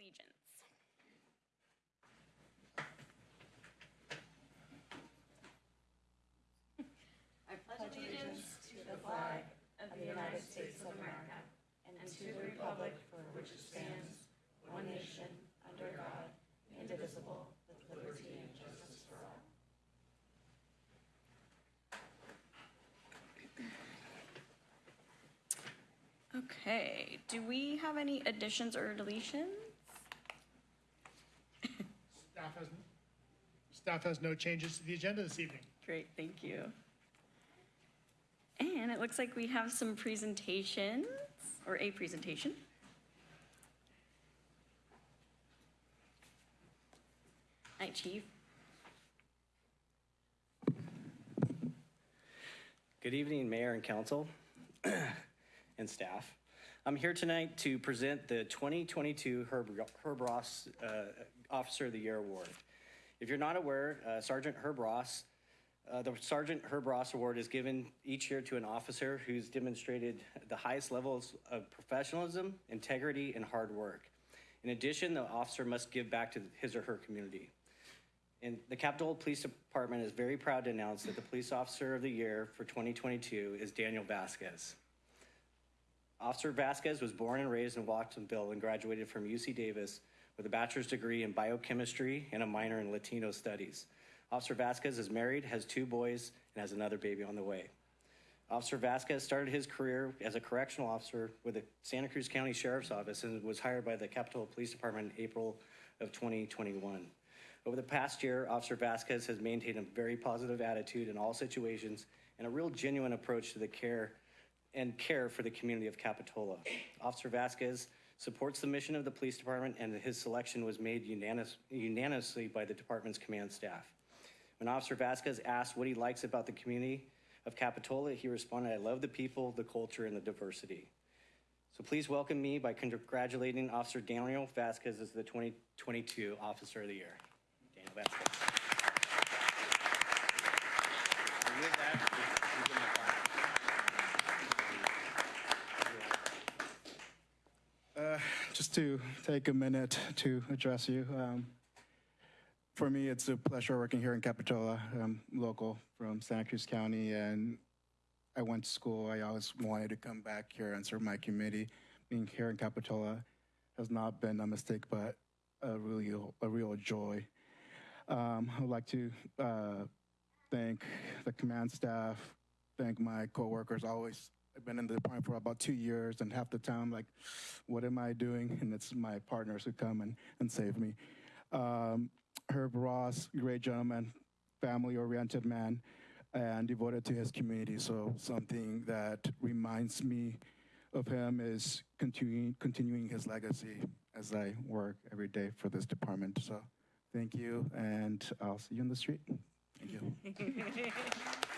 allegiance. I pledge allegiance to the flag of the United States of America and to the republic for which it stands, one nation, under God, indivisible, with liberty and justice for all. Okay, do we have any additions or deletions? Staff has, staff has no changes to the agenda this evening. Great, thank you. And it looks like we have some presentations, or a presentation. Hi, Chief. Good evening, Mayor and Council and staff. I'm here tonight to present the 2022 Herb Herb Ross uh, Officer of the Year Award. If you're not aware, uh, Sergeant Herb Ross, uh, the Sergeant Herb Ross Award is given each year to an officer who's demonstrated the highest levels of professionalism, integrity, and hard work. In addition, the officer must give back to his or her community. And the Capitola Police Department is very proud to announce that the Police Officer of the Year for 2022 is Daniel Vasquez. Officer Vasquez was born and raised in Watsonville and graduated from UC Davis with a bachelor's degree in biochemistry and a minor in Latino studies. Officer Vasquez is married, has two boys, and has another baby on the way. Officer Vasquez started his career as a correctional officer with the Santa Cruz County Sheriff's Office and was hired by the Capitola Police Department in April of 2021. Over the past year, Officer Vasquez has maintained a very positive attitude in all situations and a real genuine approach to the care and care for the community of Capitola. Officer Vasquez supports the mission of the police department and his selection was made unanimous, unanimously by the department's command staff. When Officer Vasquez asked what he likes about the community of Capitola, he responded, I love the people, the culture, and the diversity. So please welcome me by congratulating Officer Daniel Vasquez as the 2022 Officer of the Year. Daniel Vasquez. And with that, please give him a clap. Uh, Just to take a minute to address you. um, For me, it's a pleasure working here in Capitola. I'm local from Santa Cruz County, and I went to school. I always wanted to come back here and serve my community. Being here in Capitola has not been a mistake, but a real, a real joy. Um, I would like to uh, thank the command staff, thank my coworkers. Always, I've been in the department for about two years, and half the time, like, what am I doing? And it's my partners who come and, and save me. Um, Herb Ross, great gentleman, family-oriented man, and devoted to his community. So something that reminds me of him is continuing continuing his legacy as I work every day for this department. So thank you, and I'll see you in the street. Thank you.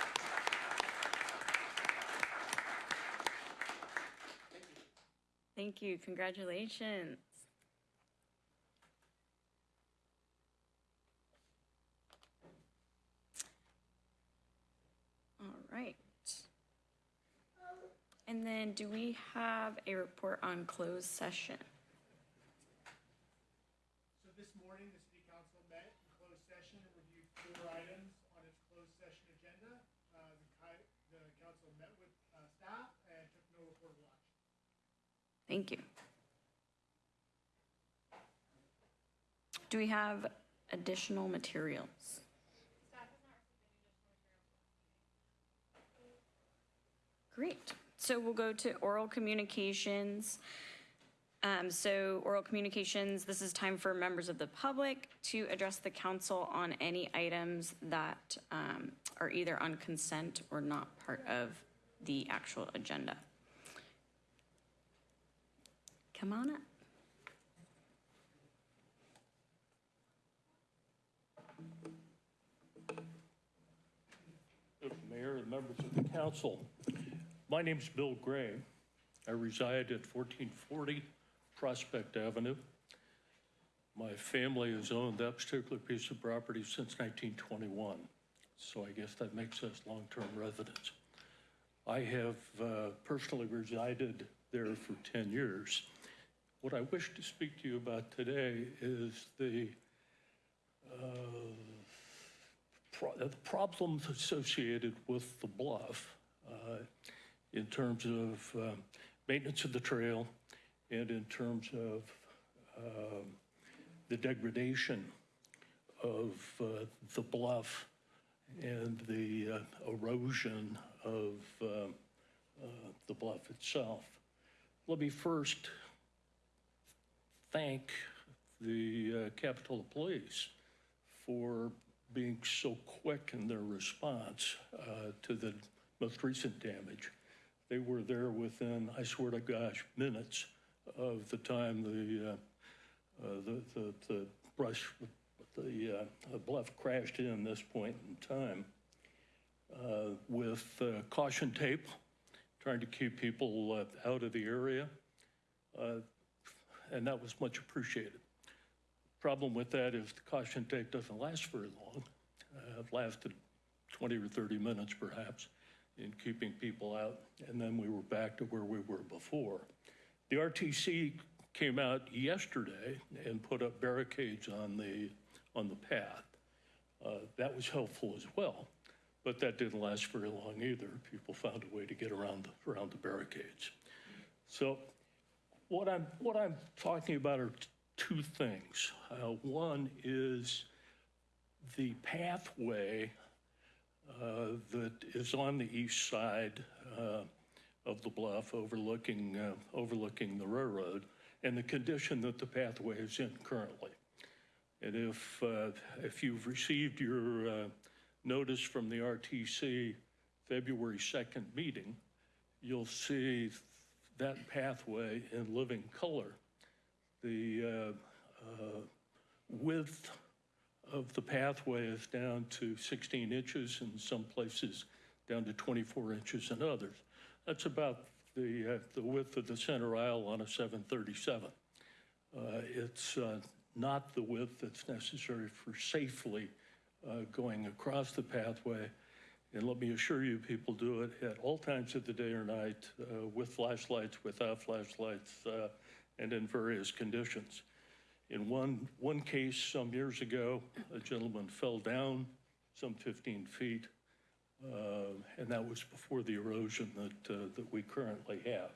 Thank you, congratulations. All right. And then do we have a report on closed session? So this morning, the city council met in closed session and reviewed four items on its closed session agenda. Uh, the ki- the council met with, uh, staff and took no reportable action. Thank you. Do we have additional materials? Great. So we'll go to oral communications. Um, So oral communications, this is time for members of the public to address the council on any items that um, are either on consent or not part of the actual agenda. Come on up. Mayor and members of the council. My name's Bill Gray. I reside at 1440 Prospect Avenue. My family has owned that particular piece of property since 1921, so I guess that makes us long-term residents. I have uh, personally resided there for 10 years. What I wish to speak to you about today is the, uh, pro- the problems associated with the bluff uh, in terms of uh, maintenance of the trail and in terms of um, the degradation of uh, the bluff and the uh, erosion of um, uh, the bluff itself. Let me first thank the uh, Capitola Police for being so quick in their response uh, to the most recent damage. They were there within, I swear to gosh, minutes of the time the, uh, uh, the, the, the brush, the uh, bluff crashed in this point in time uh, with caution tape, trying to keep people out of the area. And that was much appreciated. Problem with that is the caution tape doesn't last very long. Uh, It lasted 20 or 30 minutes perhaps in keeping people out, and then we were back to where we were before. The RTC came out yesterday and put up barricades on the, on the path. Uh, That was helpful as well, but that didn't last very long either. People found a way to get around, the- around the barricades. So what I'm, what I'm talking about are two things. Uh, One is the pathway uh, that is on the east side uh, of the bluff overlooking, uh, overlooking the railroad, and the condition that the pathway is in currently. And if, uh, if you've received your uh, notice from the RTC February 2nd meeting, you'll see that pathway in living color. The uh, uh, width of the pathway is down to 16 inches, in some places down to 24 inches in others. That's about the, uh, the width of the center aisle on a 737. Uh, It's uh, not the width that's necessary for safely uh, going across the pathway. And let me assure you, people do it at all times of the day or night, uh, with flashlights, without flashlights, uh, and in various conditions. In one, one case some years ago, a gentleman fell down some 15 feet, uh, and that was before the erosion that, uh, that we currently have.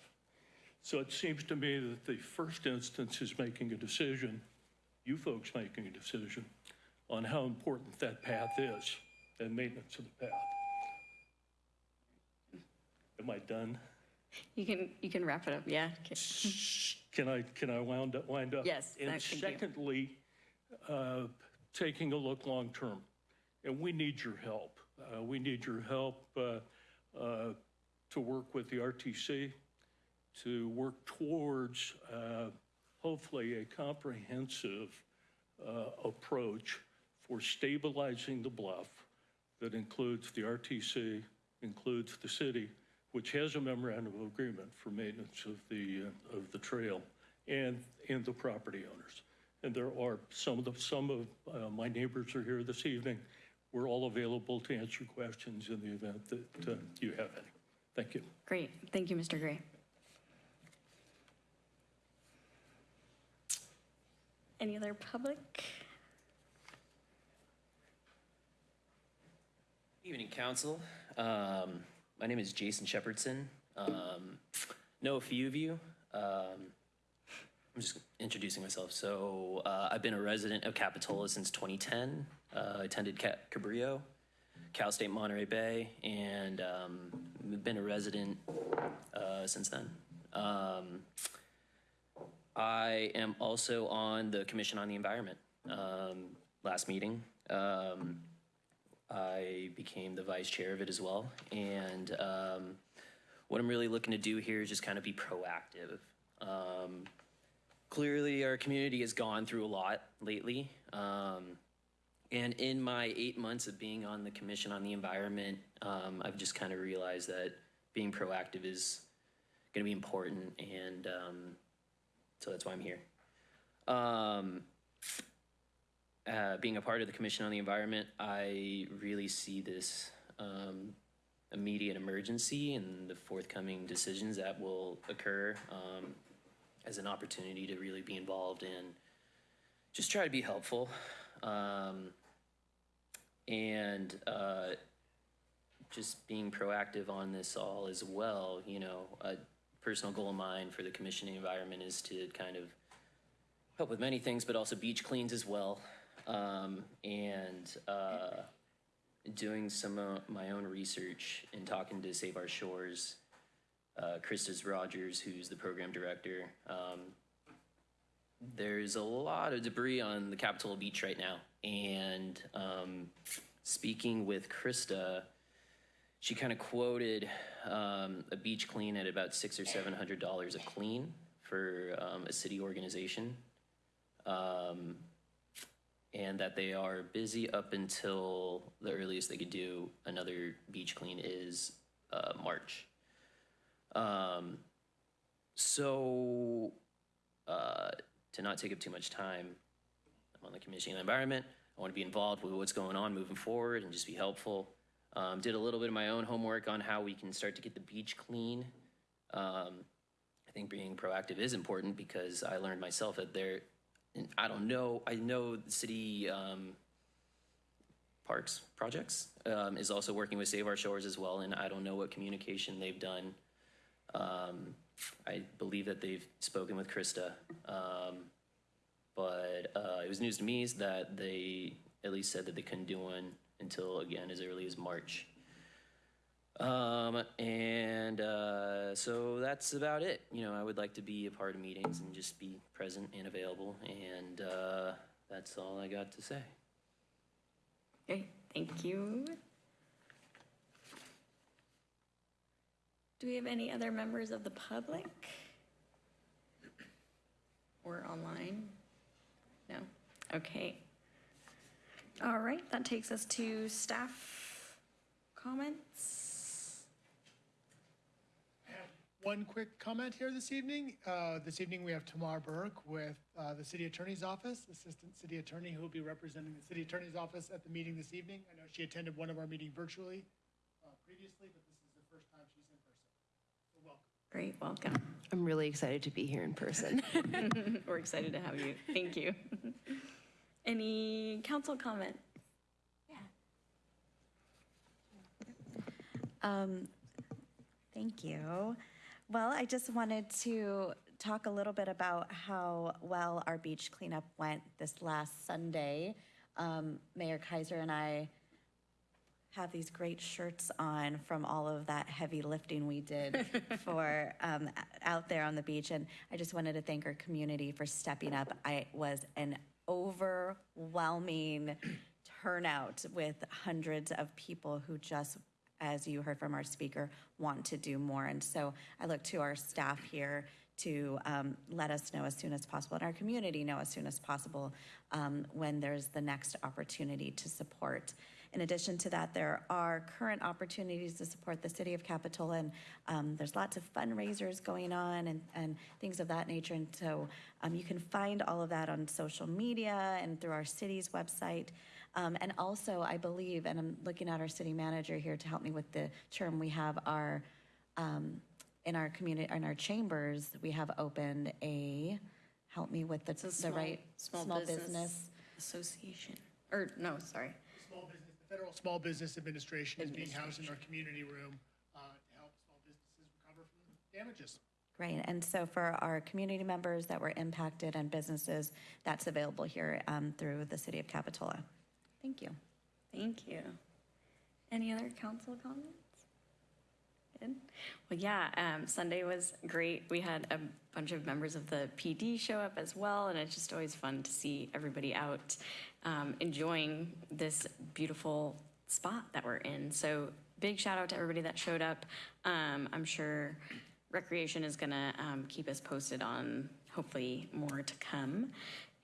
So it seems to me that the first instance is making a decision, you folks making a decision, on how important that path is and maintenance of the path. Am I done? You can, you can wrap it up, yeah. Okay. Can I, can I wound up, wind up? Yes, And thank you. secondly, uh, taking a look long-term, and we need your help. Uh, We need your help uh, uh, to work with the RTC, to work towards uh, hopefully a comprehensive uh, approach for stabilizing the bluff that includes the RTC, includes the city, which has a memorandum of agreement for maintenance of the, uh, of the trail and, and the property owners. And there are, some of the, some of uh, my neighbors are here this evening. We're all available to answer questions in the event that uh, you have any. Thank you. Great, thank you, Mr. Gray. Any other public? Evening, council. Um, my name is Jason Shepherdson. Um, know a few of you. Um, I'm just introducing myself. So uh, I've been a resident of Capitola since 2010. Uh, attended Ca- Cabrillo, Cal State Monterey Bay, and um, been a resident uh, since then. Um, I am also on the Commission on the Environment. Um, last meeting. Um, I became the vice chair of it as well. And um, what I'm really looking to do here is just kind of be proactive. Um, clearly, our community has gone through a lot lately. Um, and in my eight months of being on the Commission on the Environment, um, I've just kind of realized that being proactive is going to be important. And um, so that's why I'm here. Uh, being a part of the Commission on the Environment, I really see this um, immediate emergency and the forthcoming decisions that will occur um, as an opportunity to really be involved in just try to be helpful. Um, and uh, just being proactive on this all as well. You know, a personal goal of mine for the commissioning environment is to kind of help with many things, but also beach cleans as well. Um, and uh, doing some of my own research and talking to Save Our Shores, uh, Krista's Rogers, who's the program director. Um, there's a lot of debris on the Capitola Beach right now. And um, speaking with Krista, she kind of quoted um, a beach clean at about six or seven hundred dollars a clean for um, a city organization. Um, and that they are busy up until the earliest they could do another beach clean is uh, March. Um, so, uh, to not take up too much time, I'm on the commission on environment. I want to be involved with what's going on moving forward and just be helpful. Um, did a little bit of my own homework on how we can start to get the beach clean. Um, I think being proactive is important because I learned myself that there, and I don't know, I know the city um, parks projects um, is also working with Save Our Shores as well, and I don't know what communication they've done. Um, I believe that they've spoken with Krista. Um, but uh, it was news to me that they at least said that they couldn't do one until again as early as March. Um, and uh, so that's about it. You know, I would like to be a part of meetings and just be present and available, and uh, that's all I got to say. Okay, thank you. Do we have any other members of the public? Or online? No? Okay. All right, that takes us to staff comments. I have One quick comment here this evening. Uh, This evening, we have Tamar Burke with uh, the City Attorney's Office, Assistant City Attorney, who will be representing the City Attorney's Office at the meeting this evening. I know she attended one of our meetings virtually uh, previously, but this is the first time she's in person. So welcome. Great, welcome. I'm really excited to be here in person. We're excited to have you. Thank you. Any council comment? Yeah. Um, Thank you. Well, I just wanted to talk a little bit about how well our beach cleanup went this last Sunday. Um, Mayor Kaiser and I have these great shirts on from all of that heavy lifting we did for um, out there on the beach. And I just wanted to thank our community for stepping up. I was an overwhelming turnout with hundreds of people who just, as you heard from our speaker, want to do more. And so I look to our staff here to um, let us know as soon as possible, and our community know as soon as possible um, when there's the next opportunity to support. In addition to that, there are current opportunities to support the city of Capitola, and um, there's lots of fundraisers going on and, and things of that nature. And so um, you can find all of that on social media and through our city's website. Um, and also, I believe, and I'm looking at our city manager here to help me with the term, we have our, um, in our community, in our chambers, we have opened a, help me with the, It's a the small- right, small business. Association, or no, sorry. Small business, the Federal Small Business Administration is being housed in our community room uh, to help small businesses recover from damages. Great, and so for our community members that were impacted and businesses, that's available here um, through the city of Capitola. Thank you. Thank you. Any other council comments? Good. Well, yeah, um, Sunday was great. We had a bunch of members of the PD show up as well, and it's just always fun to see everybody out um, enjoying this beautiful spot that we're in. So, big shout out to everybody that showed up. Um, I'm sure Recreation is going to um, keep us posted on hopefully more to come.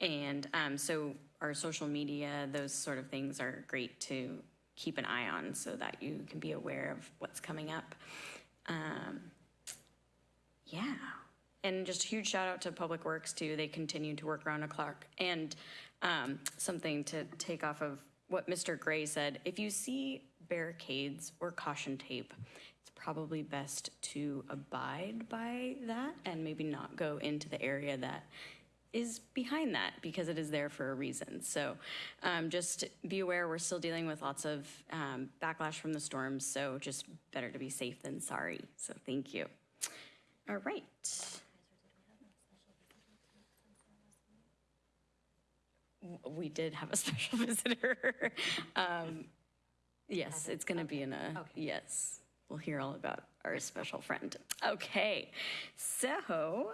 And um, so, our social media, those sort of things are great to keep an eye on so that you can be aware of what's coming up. Um, yeah. And just a huge shout out to Public Works too. They continue to work around the clock. And um, something to take off of what Mr. Gray said if you see barricades or caution tape, it's probably best to abide by that and maybe not go into the area that is behind that because it is there for a reason. So um, just be aware, we're still dealing with lots of um, backlash from the storms, so just better to be safe than sorry. So thank you. All right. We did have a special visitor. Um, Yes, it's going to be in a, yes, we'll hear all about our special friend. Okay, so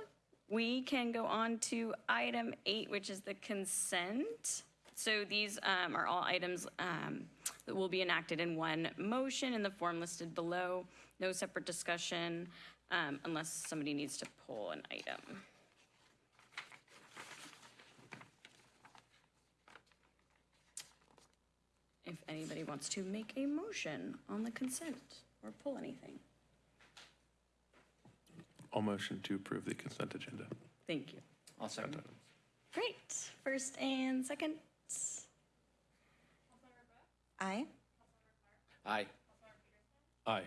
we can go on to item eight, which is the consent. So these um, are all items um, that will be enacted in one motion in the form listed below. No separate discussion um, unless somebody needs to pull an item. If anybody wants to make a motion on the consent or pull anything. I'll motion to approve the consent agenda. Thank you. I'll second. Great. First and second. Aye. Aye. Aye.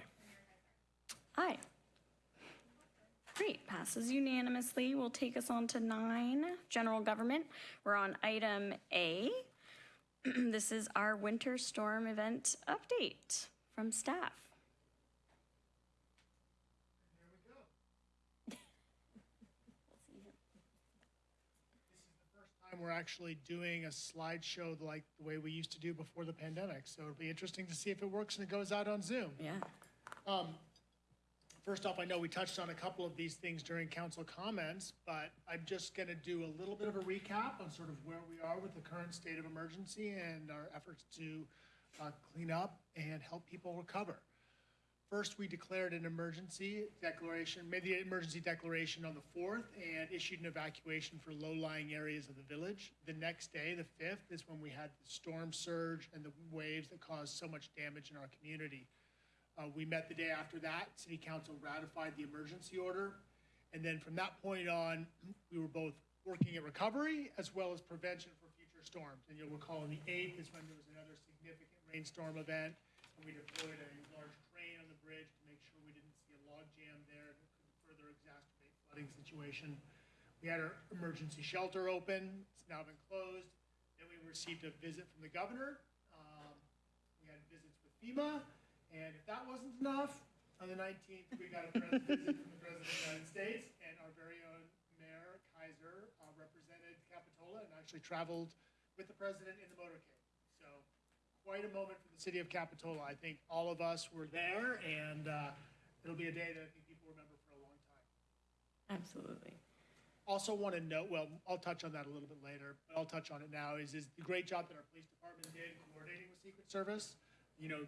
Aye. Great, passes unanimously. Will take us on to nine, general government. We're on item A. This is our winter storm event update from staff. Time we're actually doing a slideshow like the way we used to do before the pandemic. So it'll be interesting to see if it works and it goes out on Zoom. Yeah. First off, I know we touched on a couple of these things during council comments, but I'm just going to do a little bit of a recap on sort of where we are with the current state of emergency and our efforts to uh, clean up and help people recover. First, we declared an emergency declaration, made the emergency declaration on the 4th and issued an evacuation for low-lying areas of the village. The next day, the 5th, is when we had the storm surge and the waves that caused so much damage in our community. Uh, we met the day after that. City Council ratified the emergency order. And then from that point on, we were both working at recovery as well as prevention for future storms. And you'll recall on the 8th is when there was another significant rainstorm event. And we deployed a large bridge to make sure we didn't see a log jam there that could further exacerbate flooding situation. We had our emergency shelter open. It's now been closed. Then we received a visit from the governor. Um, we had visits with FEMA, and if that wasn't enough, on the 19th, we got a visit from the President of the United States, and our very own Mayor Kaiser uh, represented Capitola and actually traveled with the president in the motorcade. Quite a moment for the city of Capitola. I think all of us were there, and uh, it'll be a day that I think people remember for a long time. Absolutely. Also want to note, well, I'll touch on that a little bit later, but I'll touch on it now, is, is the great job that our police department did coordinating with Secret Service. You know,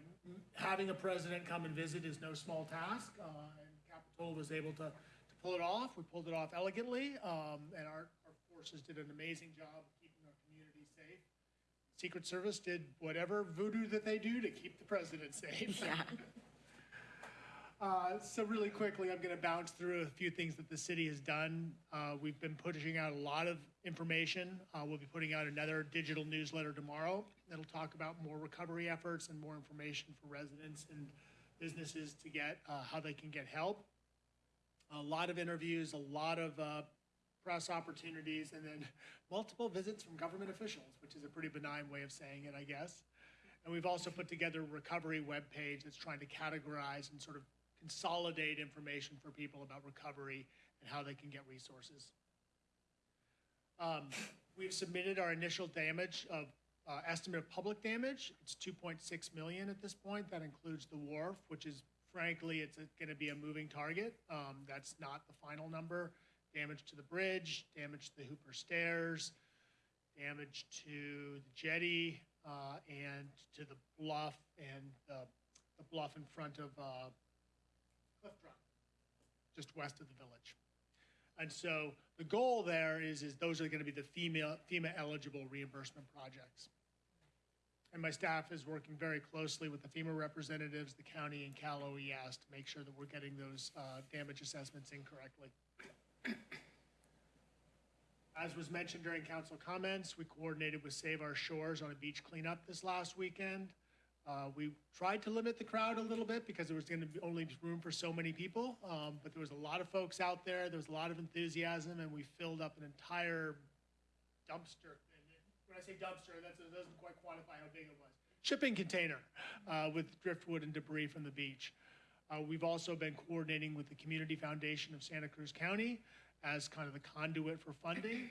having a president come and visit is no small task, uh, and Capitola was able to, to pull it off. We pulled it off elegantly, um, and our, our forces did an amazing job of keeping our community safe. Secret Service did whatever voodoo that they do to keep the president safe. Yeah. Uh, So really quickly, I'm going to bounce through a few things that the city has done. Uh, We've been pushing out a lot of information. Uh, We'll be putting out another digital newsletter tomorrow that'll talk about more recovery efforts and more information for residents and businesses to get, uh, how they can get help. A lot of interviews, a lot of uh, press opportunities, and then multiple visits from government officials, which is a pretty benign way of saying it, I guess. And we've also put together a recovery webpage that's trying to categorize and sort of consolidate information for people about recovery and how they can get resources. Um, We've submitted our initial damage of, uh, estimate of public damage. It's 2.6 million at this point. That includes the wharf, which is frankly, it's going to be a moving target. Um, That's not the final number. Damage to the bridge, damage to the Hooper Stairs, damage to the jetty, uh, and to the bluff and the, the bluff in front of, uh, Cliff Drive, just west of the village. And so the goal there is, is those are gonna be the FEMA, FEMA eligible reimbursement projects. And my staff is working very closely with the FEMA representatives, the county and Cal OES to make sure that we're getting those, uh, damage assessments in correctly. As was mentioned during council comments, we coordinated with Save Our Shores on a beach cleanup this last weekend. Uh, We tried to limit the crowd a little bit because there was going to be only room for so many people. um, But there was a lot of folks out there. There was a lot of enthusiasm and we filled up an entire dumpster. When I say dumpster, that doesn't quite quantify how big it was. Shipping container uh, with driftwood and debris from the beach. Uh, We've also been coordinating with the Community Foundation of Santa Cruz County as kind of the conduit for funding,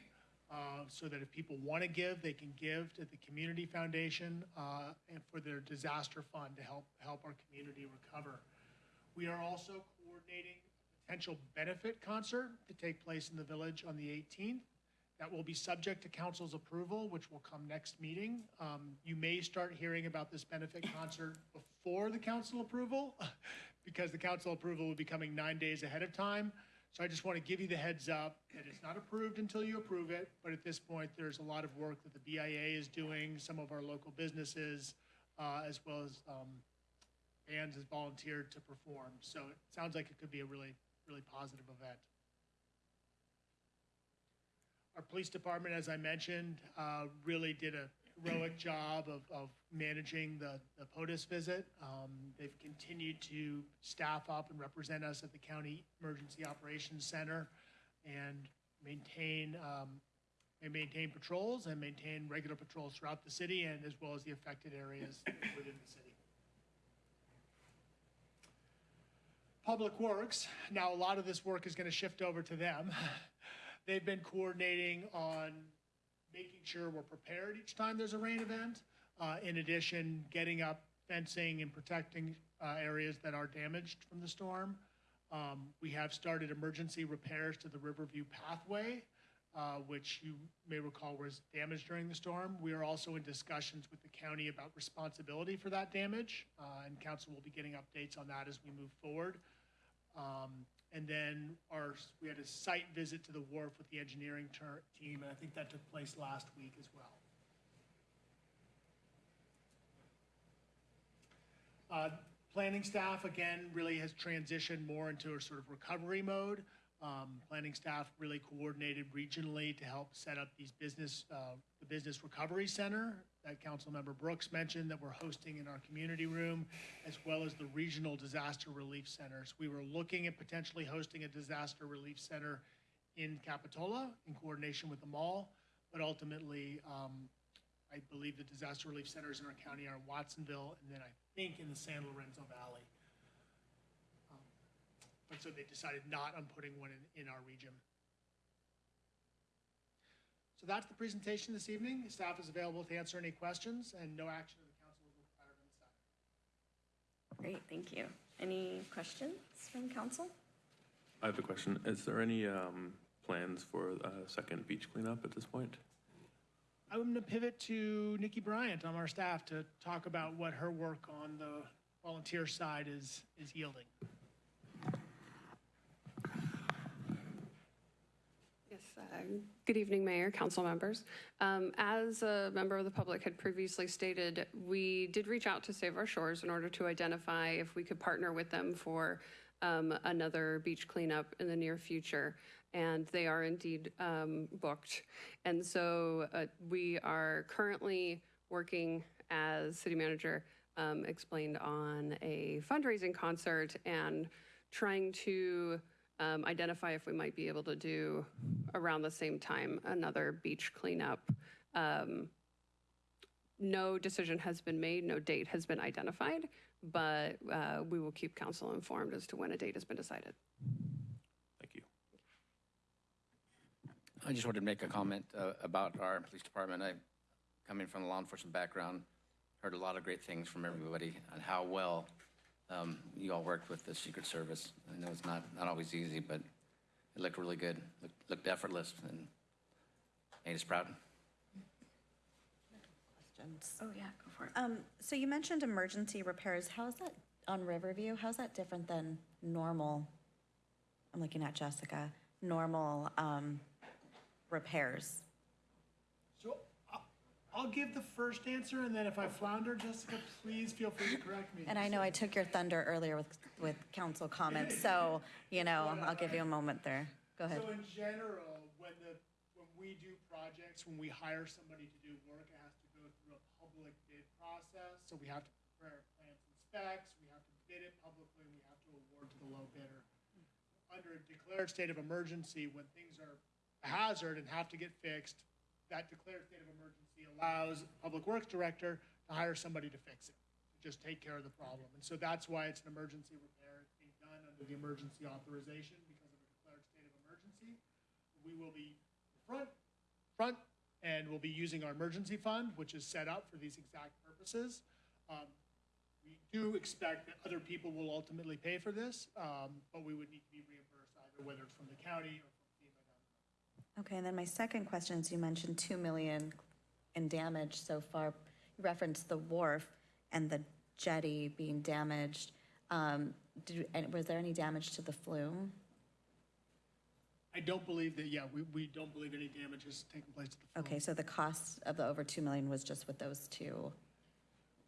uh, so that if people want to give, they can give to the Community Foundation uh, and for their disaster fund to help, help our community recover. We are also coordinating a potential benefit concert to take place in the village on the 18th. That will be subject to council's approval, which will come next meeting. Um, You may start hearing about this benefit concert before the council approval, because the council approval will be coming nine days ahead of time. So I just want to give you the heads up that it's not approved until you approve it, but at this point, there's a lot of work that the BIA is doing, some of our local businesses, uh, as well as um, bands has volunteered to perform. So it sounds like it could be a really, really positive event. Our police department, as I mentioned, uh, really did a heroic job of, of managing the, the POTUS visit. Um, They've continued to staff up and represent us at the County Emergency Operations Center and maintain, um, and maintain patrols and maintain regular patrols throughout the city and as well as the affected areas within the city. Public Works, now a lot of this work is going to shift over to them. They've been coordinating on making sure we're prepared each time there's a rain event. Uh, in addition, getting up fencing and protecting, uh, areas that are damaged from the storm. Um, we have started emergency repairs to the Riverview pathway, uh, which you may recall was damaged during the storm. We are also in discussions with the county about responsibility for that damage, uh, and council will be getting updates on that as we move forward. Um, and then our, we had a site visit to the wharf with the engineering ter- team, and I think that took place last week as well. Uh, Planning staff, again, really has transitioned more into a sort of recovery mode. Um, Planning staff really coordinated regionally to help set up these business, uh, the Business Recovery Center that Councilmember Brooks mentioned that we're hosting in our community room, as well as the Regional Disaster Relief Centers. We were looking at potentially hosting a disaster relief center in Capitola in coordination with the mall, but ultimately, um, I believe the disaster relief centers in our county are in Watsonville, and then I think in the San Lorenzo Valley. But so they decided not on putting one in, in our region. So that's the presentation this evening. Staff is available to answer any questions, and no action of the council is required on this item. Great, thank you. Any questions from council? I have a question. Is there any um, plans for a second beach cleanup at this point? I'm going to pivot to Nikki Bryant on our staff to talk about what her work on the volunteer side is, is yielding. Uh, good evening, Mayor, council members. Um, As a member of the public had previously stated, we did reach out to Save Our Shores in order to identify if we could partner with them for um, another beach cleanup in the near future, and they are indeed um, booked. And so uh, we are currently working, as city manager um, explained, on a fundraising concert and trying to um, identify if we might be able to do around the same time another beach cleanup. Um, no decision has been made, no date has been identified, but uh, we will keep council informed as to when a date has been decided. Thank you. I just wanted to make a comment uh, about our police department. I, coming from a law enforcement background, heard a lot of great things from everybody on how well um, you all worked with the Secret Service. I know it's not, not always easy, but it looked really good, looked, looked effortless, and made us proud. Questions? Oh, yeah, go for it. Um, so you mentioned emergency repairs. How is that on Riverview? How's that different than normal? I'm looking at Jessica, normal, um, repairs. I'll- give the first answer, and then if I flounder, Jessica, please feel free to correct me. And I know I took your thunder earlier with, with council comments, so, you know, I'll give you a moment there. Go ahead. So in general, when the, when we do projects, when we hire somebody to do work, it has to go through a public bid process. So we have to prepare plans and specs, we have to bid it publicly, and we have to award to the low bidder. Under a declared state of emergency, when things are a hazard and have to get fixed, that declared state of emergency allows Public Works Director to hire somebody to fix it, to just take care of the problem. And so that's why it's an emergency repair. It's being done under the emergency authorization because of a declared state of emergency. We will be front, front, and we'll be using our emergency fund, which is set up for these exact purposes. Um, We do expect that other people will ultimately pay for this, um, but we would need to be reimbursed either whether it's from the county or from FEMA. Okay, and then my second question is, you mentioned 2 million in damage so far. You referenced the wharf and the jetty being damaged. Um, Did, and was there any damage to the flume? I don't believe that, yeah, we, we don't believe any damage has taken place to the flume. Okay, so the cost of the over 2 million was just with those two?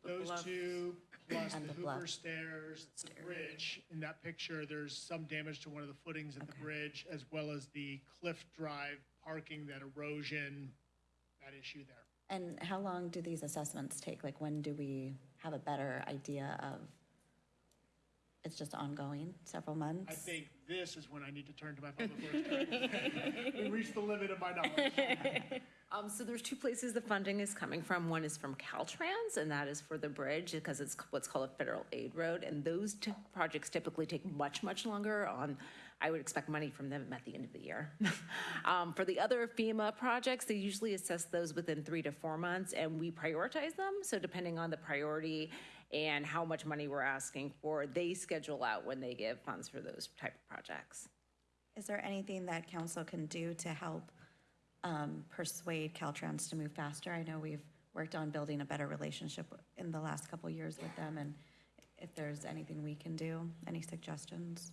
Those two, plus And the the bluff. Hooper stairs, the bridge, in that picture, there's some damage to one of the footings at the bridge, as well as the cliff drive parking, that erosion, that issue there. And how long do these assessments take? Like, when do we have a better idea of, it's just ongoing, several months? I think this is when I need to turn to my public works director. We reached the limit of my knowledge. Um, so there's two places the funding is coming from. One is from Caltrans, and that is for the bridge because it's what's called a federal aid road. And those t- projects typically take much, much longer on, I would expect money from them at the end of the year. um, for the other FEMA projects, they usually assess those within three to four months, and we prioritize them. So depending on the priority and how much money we're asking for, they schedule out when they give funds for those type of projects. Is there anything that council can do to help um, persuade Caltrans to move faster? I know we've worked on building a better relationship in the last couple years with them, and if there's anything we can do, any suggestions?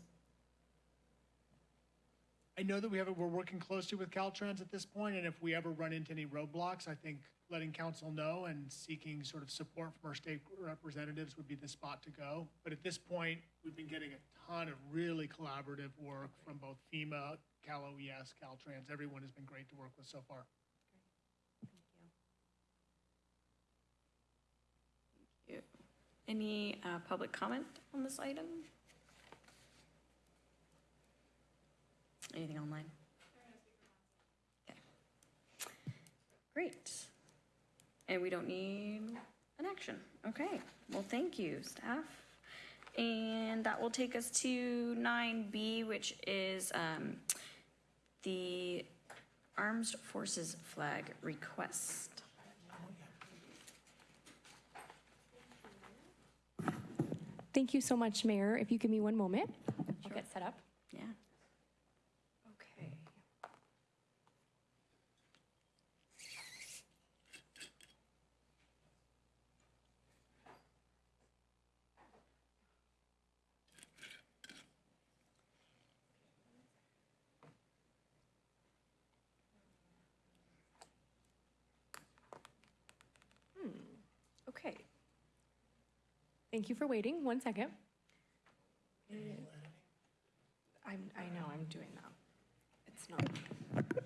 I know that we have, we're working closely with Caltrans at this point, and if we ever run into any roadblocks, I think letting council know and seeking sort of support from our state representatives would be the spot to go. But at this point, we've been getting a ton of really collaborative work from both FEMA, Cal OES, Caltrans. Everyone has been great to work with so far. Great. Thank you. Any uh, public comment on this item? Anything online? Okay. Great. And we don't need an action. Okay, well, thank you, staff. And that will take us to 9B, which is um, the Armed Forces Flag Request. Thank you so much, Mayor. If you give me one moment, I'll get set up. Yeah. Okay. Hmm, Okay. Thank you for waiting. One second. I'm, I know, I'm doing that. It's not.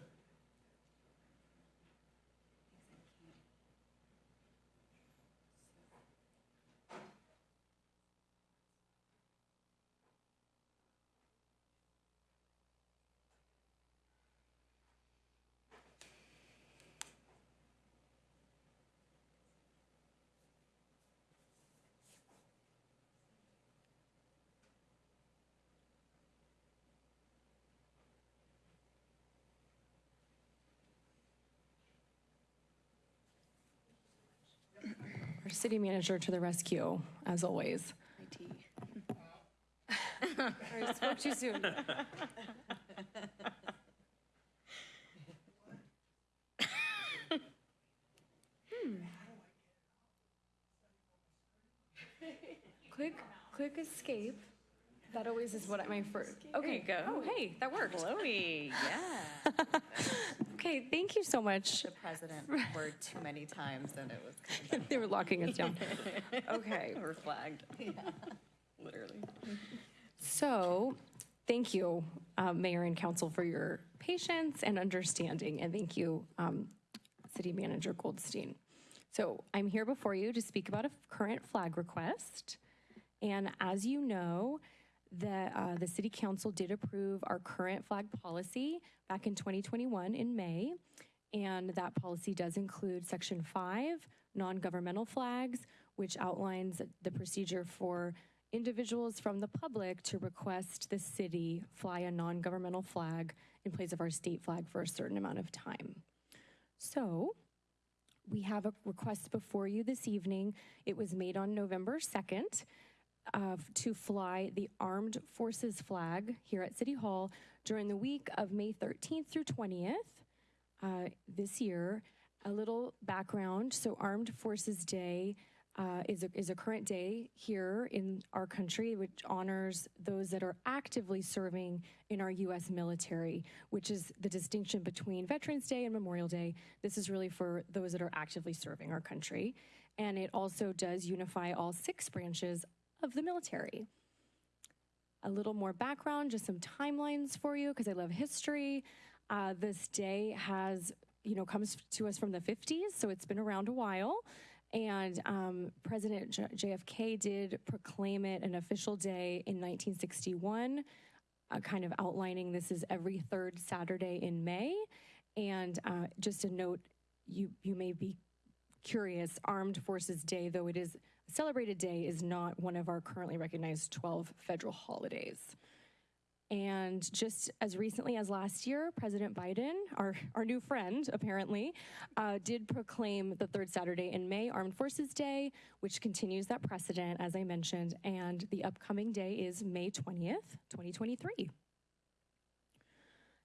Our city manager to the rescue, as always. I spoke too soon. Hmm. Click, click escape. That always is what I, my first, okay. go. Oh, hey, that worked. Chloe, yeah. Okay, thank you so much. The president word too many times, and it was kind of They were locking us down. Okay. We're flagged. Literally. So, thank you, uh, Mayor and Council, for your patience and understanding, and thank you, um, City Manager Goldstein. So I'm here before you to speak about a current flag request. And as you know, the, uh, the city council did approve our current flag policy back in 2021 in May. And that policy does include section five, non-governmental flags, which outlines the procedure for individuals from the public to request the city fly a non-governmental flag in place of our state flag for a certain amount of time. So we have a request before you this evening. It was made on November 2nd uh, to fly the Armed Forces flag here at City Hall during the week of May 13th through 20th uh, this year. A little background so, Armed Forces Day. Uh, is, a, is a current day here in our country, which honors those that are actively serving in our U.S. military, which is the distinction between Veterans Day and Memorial Day. This is really for those that are actively serving our country. And it also does unify all six branches of the military. A little more background, just some timelines for you, because I love history. Uh, this day has, you know, comes to us from the 50s, so it's been around a while. And um, President J- JFK did proclaim it an official day in 1961, uh, kind of outlining this is every third Saturday in May. And uh, just a note, you you may be curious, Armed Forces Day, though it is celebrated day, is not one of our currently recognized 12 federal holidays. And just as recently as last year, President Biden, our, our new friend apparently, uh, did proclaim the third Saturday in May Armed Forces Day, which continues that precedent, as I mentioned. And the upcoming day is May 20th, 2023.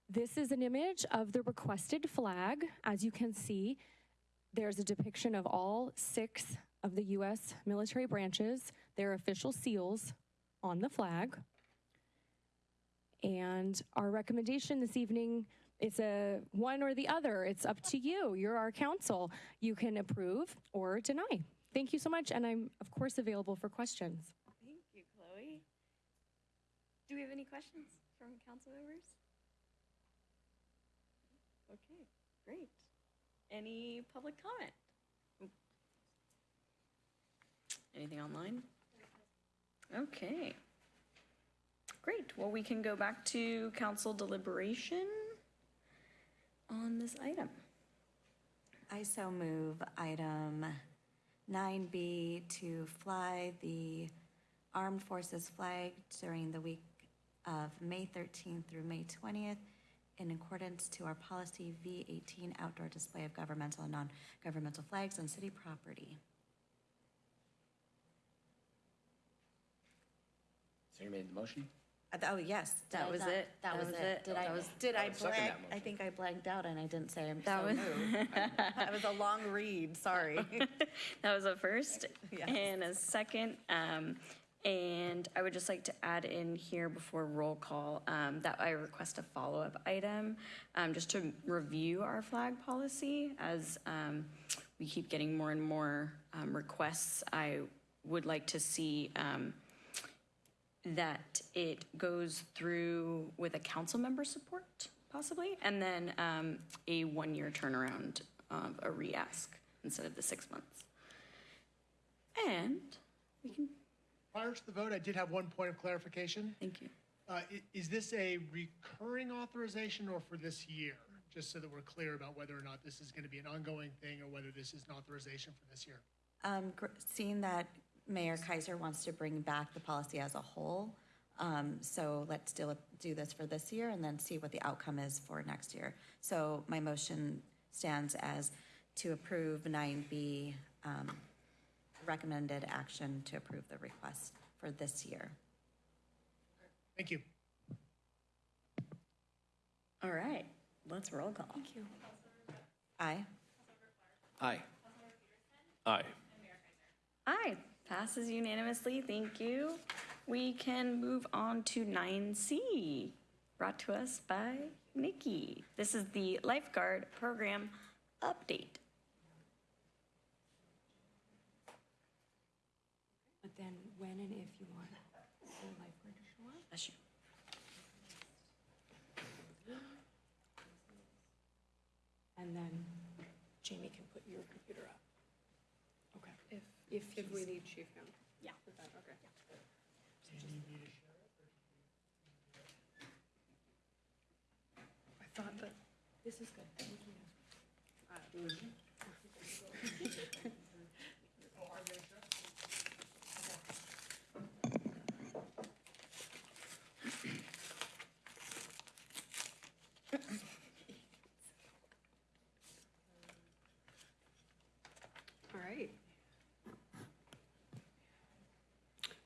This is an image of the requested flag. As you can see, there's a depiction of all six of the U.S. military branches, their official seals on the flag. And our recommendation this evening is a one or the other. It's up to you. You're our council. You can approve or deny. Thank you so much, and I'm of course available for questions. Thank you, Chloe. Do we have any questions from council members? Okay, great. Any public comment? Anything online? Okay. Great, well, we can go back to council deliberation on this item. I so move item 9B to fly the Armed Forces flag during the week of May 13th through May 20th in accordance to our policy V18 outdoor display of governmental and non-governmental flags on city property. So you made the motion? Uh, Oh, yes, that I was it. that was it. Did I, did I I would second blank? I motion. think I blanked out and I didn't say I'm That so was- moved. That was a long read, sorry. That was a first Yes. and a second. Um, and I would just like to add in here before roll call, um, that I request a follow-up item, um, just to review our flag policy as, um, we keep getting more and more, um, requests. I would like to see, um, that it goes through with a council member support possibly, and then, um, a one-year turnaround of a re-ask instead of the six months. And we can, Prior to the vote, I did have one point of clarification. thank you. Uh, Is this a recurring authorization or for this year? Just so that we're clear about whether or not this is going to be an ongoing thing or whether this is an authorization for this year. Um, Seeing that Mayor Keiser wants to bring back the policy as a whole, um, so let's do, do this for this year and then see what the outcome is for next year. So my motion stands as to approve 9B, um, recommended action to approve the request for this year. Thank you. All right, let's roll call. Thank you. Aye. Aye. Aye. Aye, passes unanimously, thank you. We can move on to 9C, brought to us by Nikki. This is the lifeguard program update. But then when and if you want the lifeguard to show up. Bless you. And then Jamie can put your computer up. If, if we need chief count. Yeah. Okay. I thought that. This is good. Thank you. All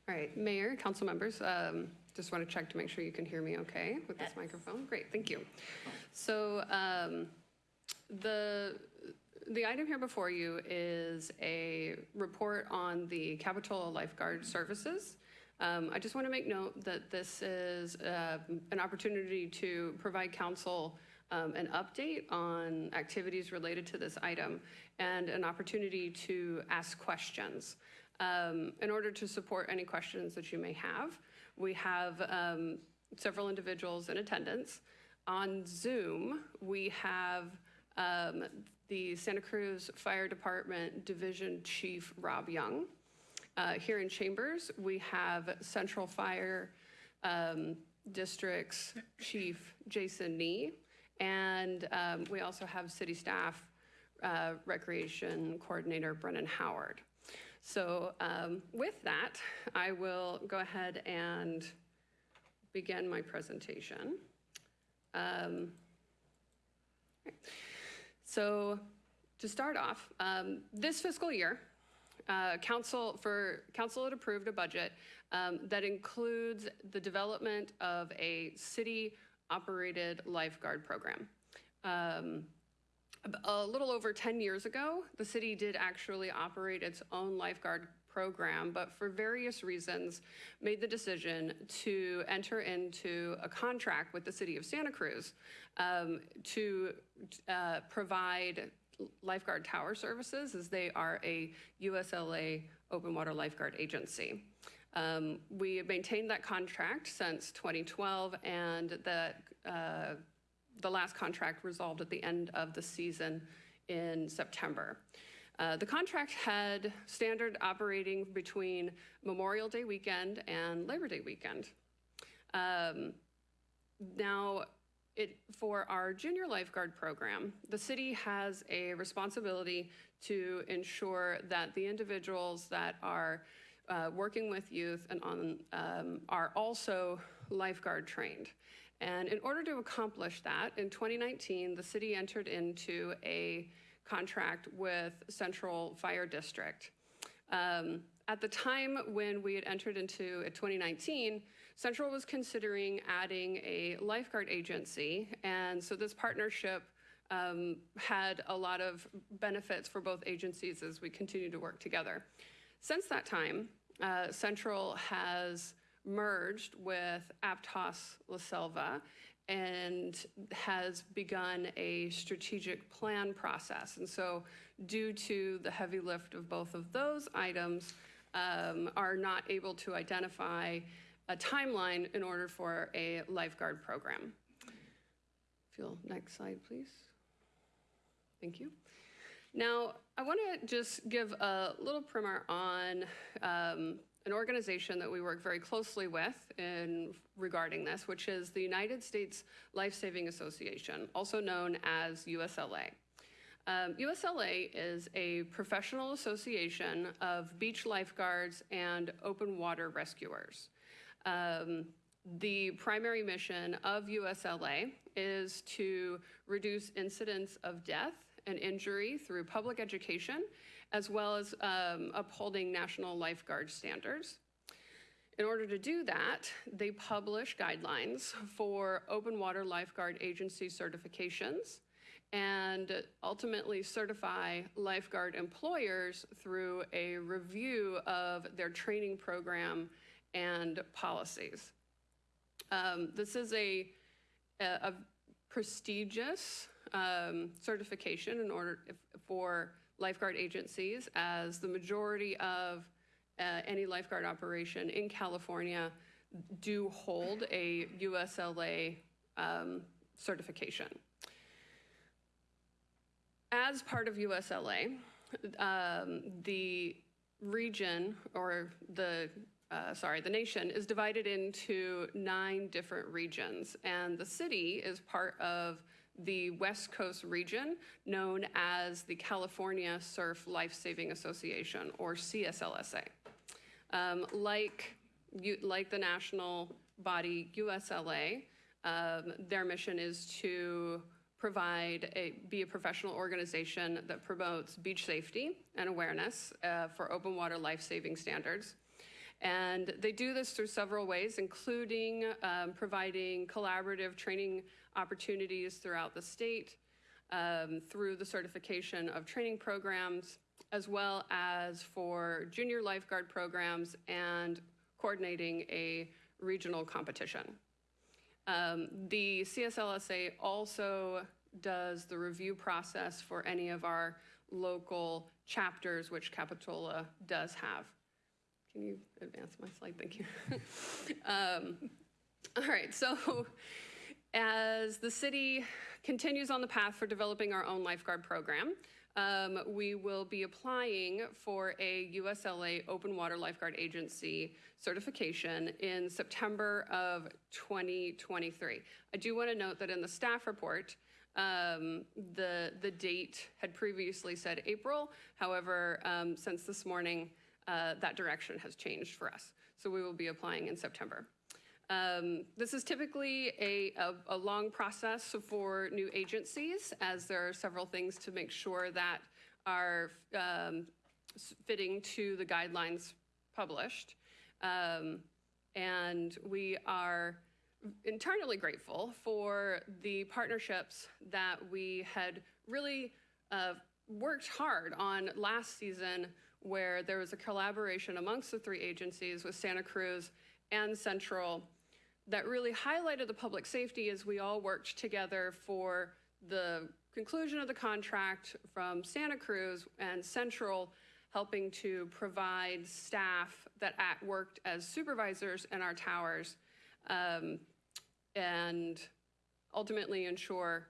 All right, Mayor, council members, um, just want to check to make sure you can hear me okay with this microphone. Great, thank you. So um, the, the item here before you is a report on the Capitola Lifeguard Services. Um, I just want to make note that this is uh, an opportunity to provide council um, an update on activities related to this item and an opportunity to ask questions. Um, in order to support any questions that you may have, we have um, several individuals in attendance. On Zoom, we have um, the Santa Cruz Fire Department Division Chief Rob Young. Uh, here in Chambers, we have Central Fire um, District's Chief Jason Nee, and um, we also have city staff uh, Recreation Coordinator Brennan Howard. So um, with that, I will go ahead and begin my presentation. Um, so to start off, um, this fiscal year, uh, council for council had approved a budget um, that includes the development of a city-operated lifeguard program. Um, a little over 10 years ago, the city did actually operate its own lifeguard program, but for various reasons made the decision to enter into a contract with the city of Santa Cruz um, to uh, provide lifeguard tower services as they are a USLA open water lifeguard agency. Um, we have maintained that contract since 2012 and the uh, the last contract resolved at the end of the season in September. Uh, the contract had standard operating between Memorial Day weekend and Labor Day weekend. Um, now, it, for our junior lifeguard program, the city has a responsibility to ensure that the individuals that are uh, working with youth and on um, are also lifeguard trained. And in order to accomplish that, in 2019, the city entered into a contract with Central Fire District. Um, at the time when we had entered into uh, 2019, Central was considering adding a lifeguard agency, and so this partnership um, had a lot of benefits for both agencies as we continue to work together. Since that time, uh, Central has merged with Aptos La Selva and has begun a strategic plan process. And so, due to the heavy lift of both of those items, um, are not able to identify a timeline in order for a lifeguard program. If you'll, next slide, please. Thank you. Now, I want to just give a little primer on um, an organization that we work very closely with in regarding this, which is the United States Life Saving Association, also known as USLA. Um, USLA is a professional association of beach lifeguards and open water rescuers. Um, the primary mission of USLA is to reduce incidents of death and injury through public education, as well as um, upholding national lifeguard standards. In order to do that, they publish guidelines for open water lifeguard agency certifications and ultimately certify lifeguard employers through a review of their training program and policies. Um, this is a, a, a prestigious um, certification in order for lifeguard agencies, as the majority of uh, any lifeguard operation in California do hold a USLA um, certification. As part of USLA, um, the region, or the, uh, sorry, the nation is divided into nine different regions. And the city is part of the West Coast region known as the California Surf Life Saving Association, or CSLSA. Um, like, you, like the national body USLA, um, their mission is to provide a, be a professional organization that promotes beach safety and awareness uh, for open water life-saving standards. And they do this through several ways, including um, providing collaborative training opportunities throughout the state, um, through the certification of training programs, as well as for junior lifeguard programs and coordinating a regional competition. Um, the CSLSA also does the review process for any of our local chapters, which Capitola does have. Can you advance my slide? Thank you. um, all right, so as the city continues on the path for developing our own lifeguard program, um, we will be applying for a USLA Open Water Lifeguard Agency certification in September of 2023. I do want to note that in the staff report, um, the, the date had previously said April. However, um, since this morning, uh, that direction has changed for us. So we will be applying in September. Um, this is typically a, a, a, long process for new agencies, as there are several things to make sure that are um, fitting to the guidelines published. Um, and we are internally grateful for the partnerships that we had really uh, worked hard on last season, where there was a collaboration amongst the three agencies with Santa Cruz and Central that really highlighted the public safety as we all worked together for the conclusion of the contract from Santa Cruz and Central helping to provide staff that act, worked as supervisors in our towers um, and ultimately ensure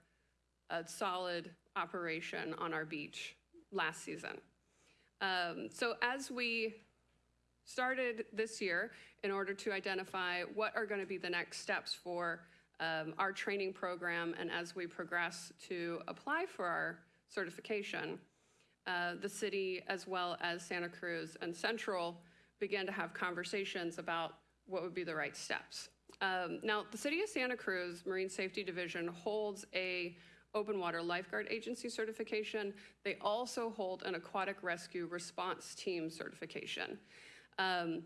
a solid operation on our beach last season. Um, so as we started this year in order to identify what are going to be the next steps for um, our training program and as we progress to apply for our certification, uh, the city as well as Santa Cruz and Central began to have conversations about what would be the right steps. Um, now, the City of Santa Cruz Marine Safety Division holds a open water lifeguard agency certification. They also hold an aquatic rescue response team certification. Um,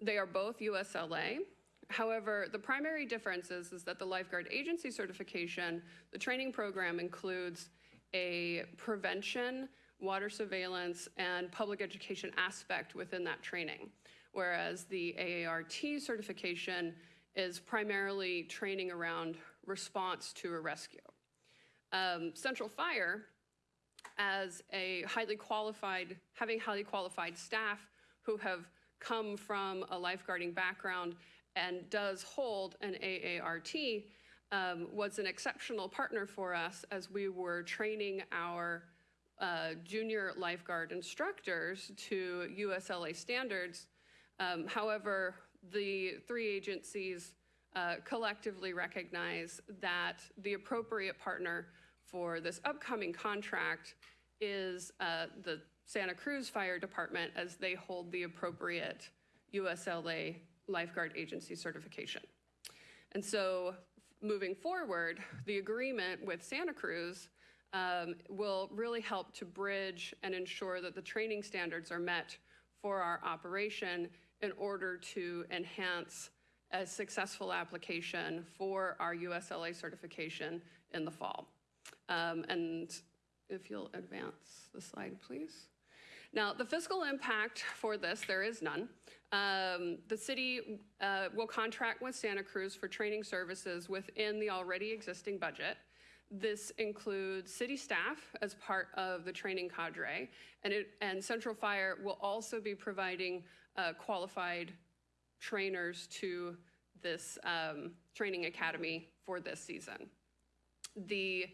they are both USLA. However, the primary difference is, is that the lifeguard agency certification, the training program includes a prevention, water surveillance, and public education aspect within that training. Whereas the AART certification is primarily training around response to a rescue. Um, Central Fire, as a highly qualified, having highly qualified staff who have come from a lifeguarding background and does hold an AART, um, was an exceptional partner for us as we were training our uh, junior lifeguard instructors to USLA standards. Um, however, the three agencies uh, collectively recognize that the appropriate partner for this upcoming contract is uh, the Santa Cruz Fire Department as they hold the appropriate USLA lifeguard agency certification. And so moving forward, the agreement with Santa Cruz um, will really help to bridge and ensure that the training standards are met for our operation in order to enhance a successful application for our USLA certification in the fall. Um, and if you'll advance the slide, please. Now, the fiscal impact for this, there is none. Um, the city uh, will contract with Santa Cruz for training services within the already existing budget. This includes city staff as part of the training cadre, and, it, and Central Fire will also be providing uh, qualified trainers to this um, training academy for this season. The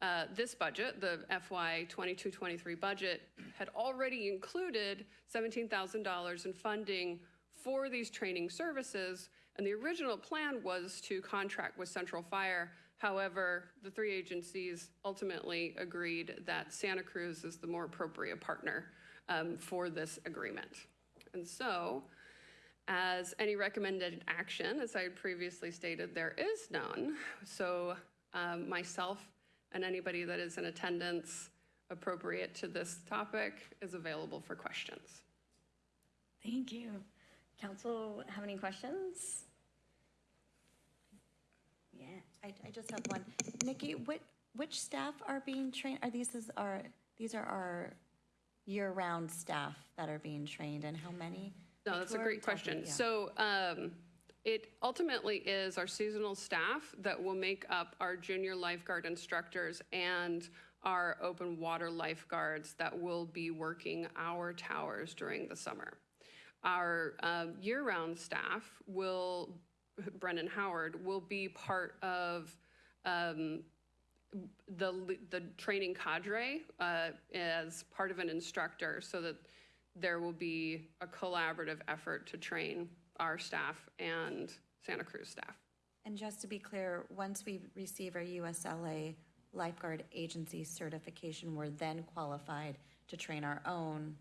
uh, this budget, the FY 22-23 budget, had already included $17,000 in funding for these training services, and the original plan was to contract with Central Fire. However, the three agencies ultimately agreed that Santa Cruz is the more appropriate partner um, for this agreement. And so, as any recommended action, as I had previously stated, there is none. So um, myself and anybody that is in attendance appropriate to this topic is available for questions. Thank you. Council, have any questions? Yeah. I, I just have one. Nikki, what, which staff are being trained? Are these, is our, these are our year-round staff that are being trained, and how many? No, that's a Who are we great question. talking- yeah. So um, it ultimately is our seasonal staff that will make up our junior lifeguard instructors and our open water lifeguards that will be working our towers during the summer. Our um, year-round staff will, Brendan Howard, will be part of um, the, the training cadre uh, as part of an instructor so that there will be a collaborative effort to train our staff and Santa Cruz staff. And just to be clear, once we receive our USLA lifeguard agency certification, we're then qualified to train our own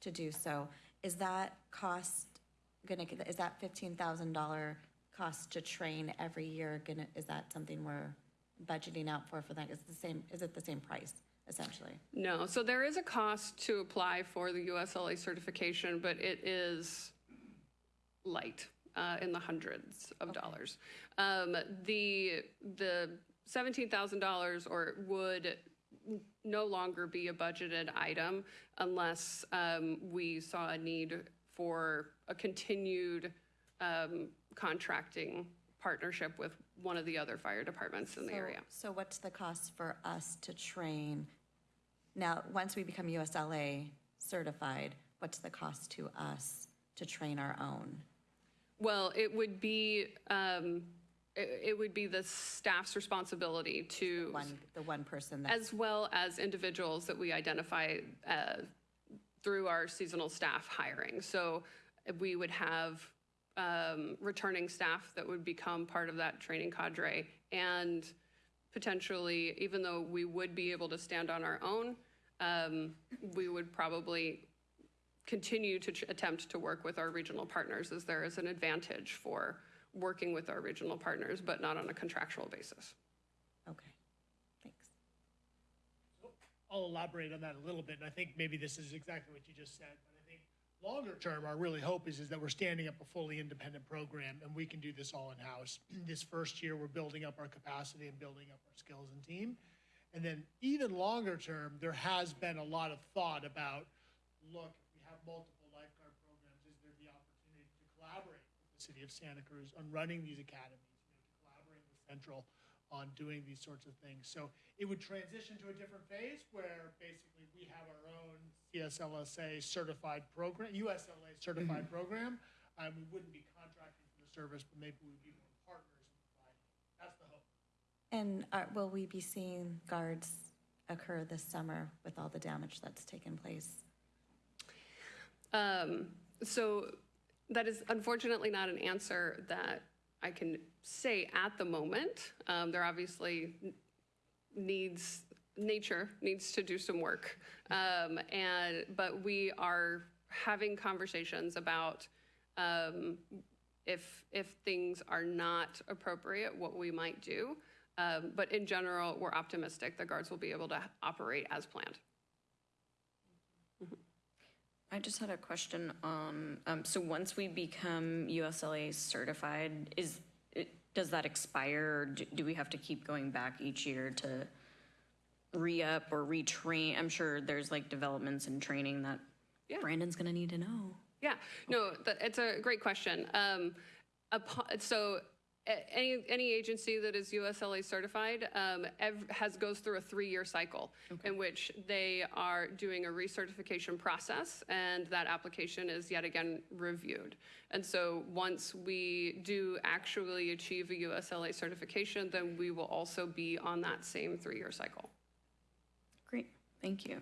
to do so. Is that cost gonna, is that fifteen thousand dollar cost to train every year gonna, is that something we're budgeting out for for that? Is the same, is it the same price essentially? No, so there is a cost to apply for the USLA certification, but it is light, uh, in the hundreds of dollars. Um, the, the seventeen thousand dollars or would no longer be a budgeted item unless, um, we saw a need for a continued, um, contracting partnership with one of the other fire departments in the area. So what's the cost for us to train? Now, once we become USLA certified, what's the cost to us to train our own? Well, it would be, um, it, it would be the staff's responsibility to, One, the one person that, as well as individuals that we identify, uh, through our seasonal staff hiring. So we would have, um, returning staff that would become part of that training cadre. And potentially, even though we would be able to stand on our own, um, we would probably continue to tr- attempt to work with our regional partners as there is an advantage for working with our regional partners, but not on a contractual basis. okay, thanks. I'll elaborate on that a little bit, and I think maybe this is exactly what you just said, but I think longer term, our really hope is, is that we're standing up a fully independent program, and we can do this all in-house. This first year, we're building up our capacity and building up our skills and team. And then even longer term, there has been a lot of thought about, look, if we have multiple lifeguard programs, is there the opportunity to collaborate with the city of Santa Cruz on running these academies, you know, to collaborate with Central on doing these sorts of things. So it would transition to a different phase where basically we have our own CSLSA certified program, USLA certified program. Um, we wouldn't be contracting for the service, but maybe we'd be more partners in providing. it. That's the hope. And are, will we be seeing guards occur this summer with all the damage that's taken place? Um, so that is unfortunately not an answer that I can say at the moment. Um, there obviously needs, nature needs to do some work. Um, and, but we are having conversations about, um, if, if things are not appropriate, what we might do. Um, but in general, we're optimistic the guards will be able to operate as planned. I just had a question on, um, so once we become USLA certified, is, it, does that expire? Or do, do we have to keep going back each year to re-up or retrain? I'm sure there's like developments and training that Yeah. Brandon's gonna need to know. Yeah, no, it's a great question. Um, upon, so any, any agency that is USLA certified um, ev- has, goes through a three-year cycle in which they are doing a recertification process and that application is yet again reviewed. And so once we do actually achieve a USLA certification, then we will also be on that same three-year cycle. Great, thank you.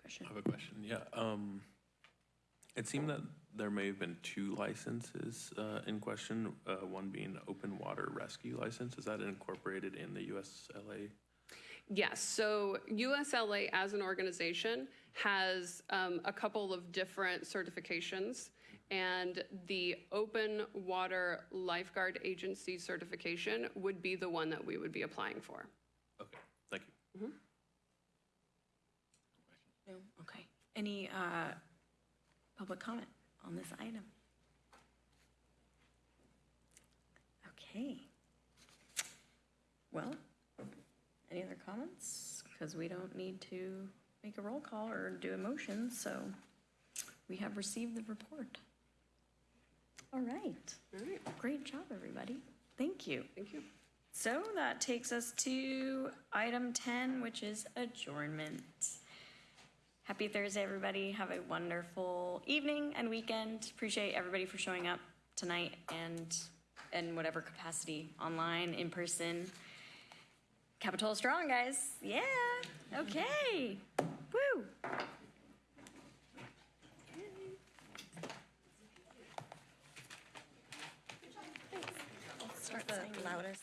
Question? I have a question, yeah. Um, it seemed that there may have been two licenses, uh, in question, uh, one being open water rescue license. Is that incorporated in the USLA? Yes, so USLA as an organization has um, a couple of different certifications. And the Open Water Lifeguard Agency certification would be the one that we would be applying for. Okay, thank you. No, okay. Any uh, public comment on this item? Okay. Well, any other comments? Because we don't need to make a roll call or do a motion, so we have received the report. All right. All right, Great job, everybody. Thank you. thank you. So that takes us to item 10, which is adjournment. Happy Thursday, everybody. Have a wonderful evening and weekend. Appreciate everybody for showing up tonight and in whatever capacity, online, in person. Capitola strong, guys. Yeah. Okay. Woo. Start the loudest.